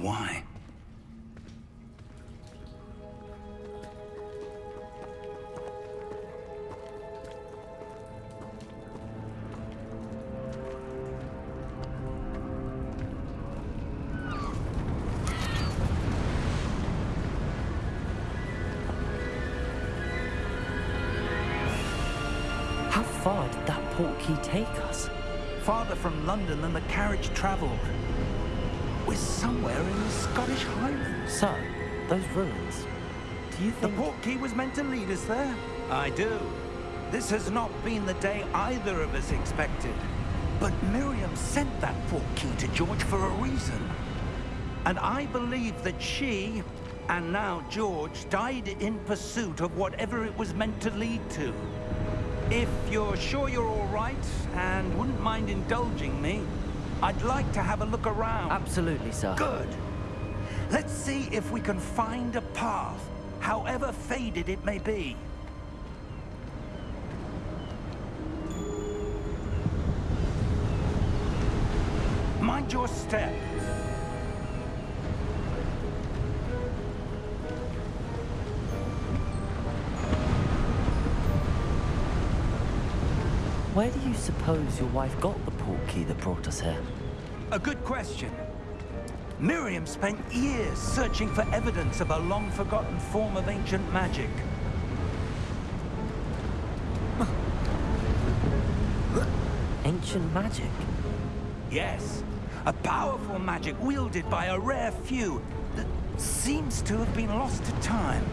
why. How far did that portkey take us? Farther from London than the carriage travelled. We're somewhere in the Scottish Highlands. So, those ruins. Do you think... The portkey was meant to lead us there? I do. This has not been the day either of us expected. But Miriam sent that port key to George for a reason. And I believe that she, and now George, died in pursuit of whatever it was meant to lead to. If you're sure you're all right and wouldn't mind indulging me, I'd like to have a look around. Absolutely, sir. Good. Let's see if we can find a path, however faded it may be. Mind your step. Where do you suppose your wife got the portkey that brought us here? A good question. Miriam spent years searching for evidence of a long-forgotten form of ancient magic. Ancient magic? Yes, a powerful magic wielded by a rare few that seems to have been lost to time.